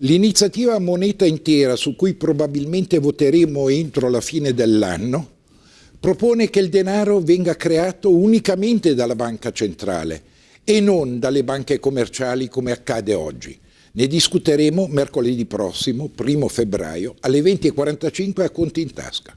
L'iniziativa Moneta Intera, su cui probabilmente voteremo entro la fine dell'anno, propone che il denaro venga creato unicamente dalla banca centrale e non dalle banche commerciali come accade oggi. Ne discuteremo mercoledì prossimo, primo febbraio, alle 20.45 a Conti in Tasca.